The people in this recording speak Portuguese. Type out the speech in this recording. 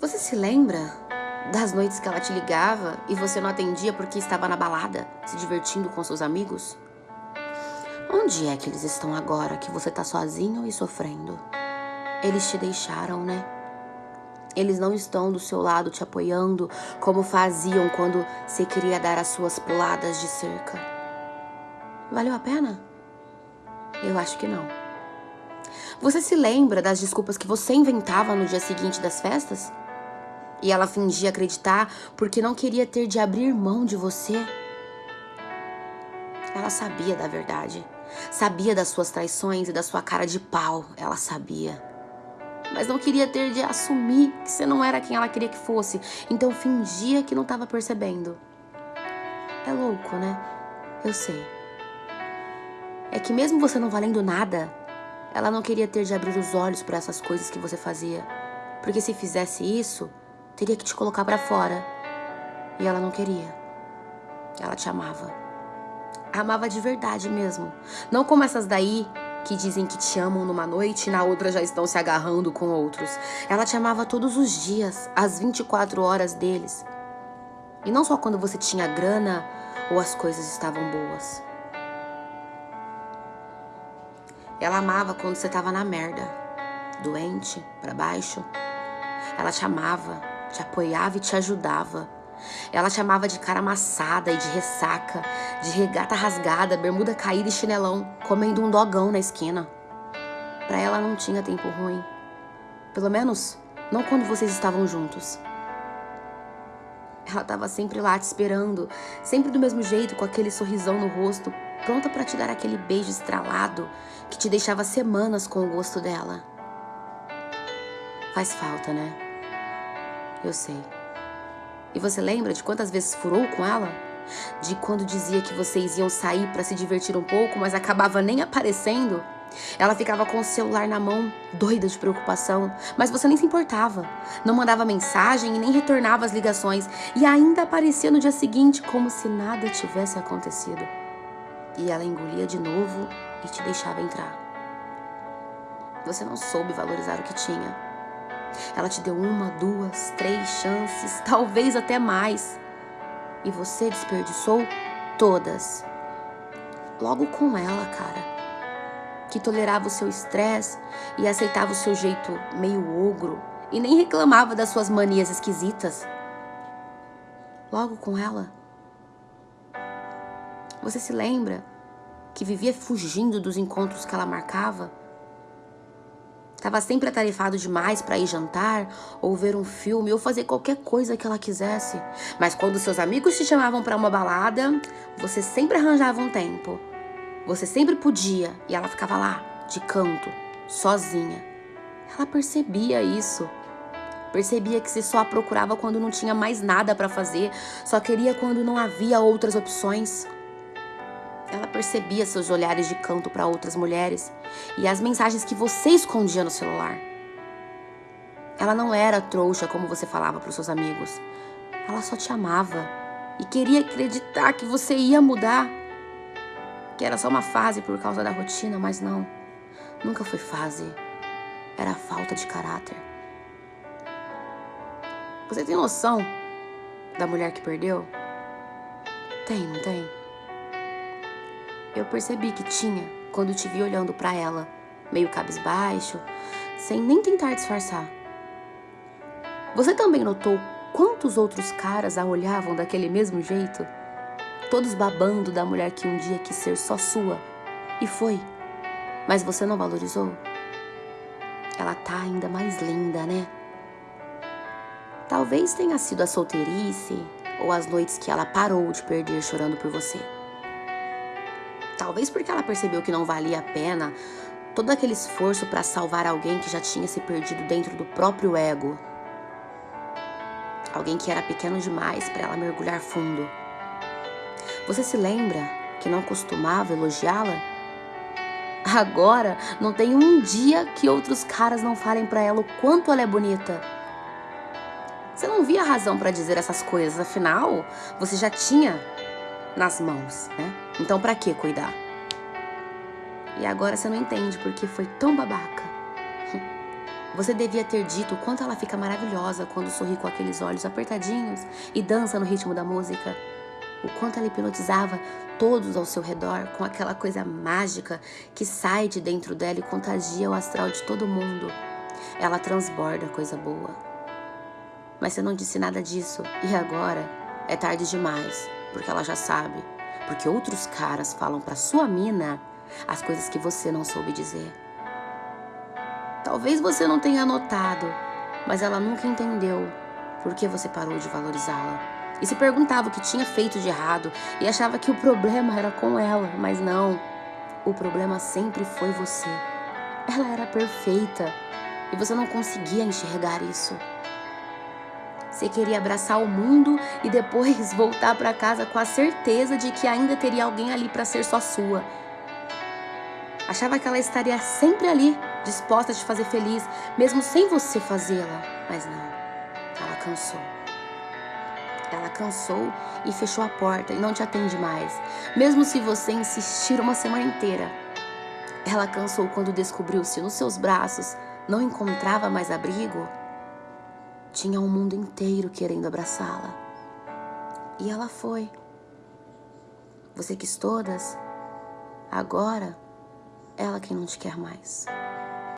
Você se lembra das noites que ela te ligava e você não atendia porque estava na balada, se divertindo com seus amigos? Onde é que eles estão agora que você tá sozinho e sofrendo? Eles te deixaram, né? Eles não estão do seu lado te apoiando como faziam quando você queria dar as suas puladas de cerca. Valeu a pena? Eu acho que não. Você se lembra das desculpas que você inventava no dia seguinte das festas? E ela fingia acreditar porque não queria ter de abrir mão de você? Ela sabia da verdade. Sabia das suas traições e da sua cara de pau. Ela sabia. Mas não queria ter de assumir que você não era quem ela queria que fosse. Então fingia que não estava percebendo. É louco, né? Eu sei. É que mesmo você não valendo nada, ela não queria ter de abrir os olhos para essas coisas que você fazia. Porque se fizesse isso, teria que te colocar para fora. E ela não queria. Ela te amava. Amava de verdade mesmo. Não como essas daí que dizem que te amam numa noite e na outra já estão se agarrando com outros. Ela te amava todos os dias, às 24 horas deles. E não só quando você tinha grana ou as coisas estavam boas. Ela amava quando você estava na merda, doente, para baixo. Ela te amava, te apoiava e te ajudava. Ela te amava de cara amassada e de ressaca, de regata rasgada, bermuda caída e chinelão, comendo um dogão na esquina. Para ela não tinha tempo ruim. Pelo menos, não quando vocês estavam juntos. Ela estava sempre lá te esperando, sempre do mesmo jeito, com aquele sorrisão no rosto, pronta para te dar aquele beijo estralado que te deixava semanas com o gosto dela. Faz falta, né? Eu sei. E você lembra de quantas vezes furou com ela? De quando dizia que vocês iam sair para se divertir um pouco, mas acabava nem aparecendo? Ela ficava com o celular na mão, doida de preocupação, mas você nem se importava. Não mandava mensagem e nem retornava as ligações, e ainda aparecia no dia seguinte como se nada tivesse acontecido e ela engolia de novo e te deixava entrar. Você não soube valorizar o que tinha. Ela te deu uma, duas, três chances, talvez até mais. E você desperdiçou todas. Logo com ela, cara. Que tolerava o seu estresse e aceitava o seu jeito meio ogro e nem reclamava das suas manias esquisitas. Logo com ela. Você se lembra que vivia fugindo dos encontros que ela marcava? Estava sempre atarefado demais para ir jantar, ou ver um filme, ou fazer qualquer coisa que ela quisesse. Mas quando seus amigos te chamavam para uma balada, você sempre arranjava um tempo. Você sempre podia, e ela ficava lá, de canto, sozinha. Ela percebia isso. Percebia que você só a procurava quando não tinha mais nada para fazer, só queria quando não havia outras opções. Ela percebia seus olhares de canto para outras mulheres e as mensagens que você escondia no celular. Ela não era trouxa como você falava para os seus amigos. Ela só te amava e queria acreditar que você ia mudar. Que era só uma fase por causa da rotina, mas não. Nunca foi fase. Era falta de caráter. Você tem noção da mulher que perdeu? Tem, não tem? Eu percebi que tinha quando te vi olhando para ela, meio cabisbaixo, sem nem tentar disfarçar. Você também notou quantos outros caras a olhavam daquele mesmo jeito? Todos babando da mulher que um dia quis ser só sua. E foi. Mas você não valorizou? Ela tá ainda mais linda, né? Talvez tenha sido a solteirice ou as noites que ela parou de perder chorando por você. Talvez porque ela percebeu que não valia a pena todo aquele esforço para salvar alguém que já tinha se perdido dentro do próprio ego. Alguém que era pequeno demais para ela mergulhar fundo. Você se lembra que não costumava elogiá-la? Agora não tem um dia que outros caras não falem para ela o quanto ela é bonita. Você não via razão para dizer essas coisas, afinal, você já tinha nas mãos, né? Então para que cuidar? E agora você não entende porque foi tão babaca. Você devia ter dito o quanto ela fica maravilhosa quando sorri com aqueles olhos apertadinhos e dança no ritmo da música. O quanto ela hipnotizava todos ao seu redor com aquela coisa mágica que sai de dentro dela e contagia o astral de todo mundo. Ela transborda coisa boa. Mas você não disse nada disso e agora é tarde demais, porque ela já sabe. Porque outros caras falam pra sua mina as coisas que você não soube dizer. Talvez você não tenha notado, mas ela nunca entendeu por que você parou de valorizá-la. E se perguntava o que tinha feito de errado e achava que o problema era com ela, mas não. O problema sempre foi você. Ela era perfeita e você não conseguia enxergar isso. Você queria abraçar o mundo e depois voltar para casa com a certeza de que ainda teria alguém ali para ser só sua. Achava que ela estaria sempre ali, disposta a te fazer feliz, mesmo sem você fazê-la. Mas não, ela cansou. Ela cansou e fechou a porta e não te atende mais, mesmo se você insistir uma semana inteira. Ela cansou quando descobriu se nos seus braços não encontrava mais abrigo. Tinha um mundo inteiro querendo abraçá-la. E ela foi. Você quis todas? Agora ela quem não te quer mais.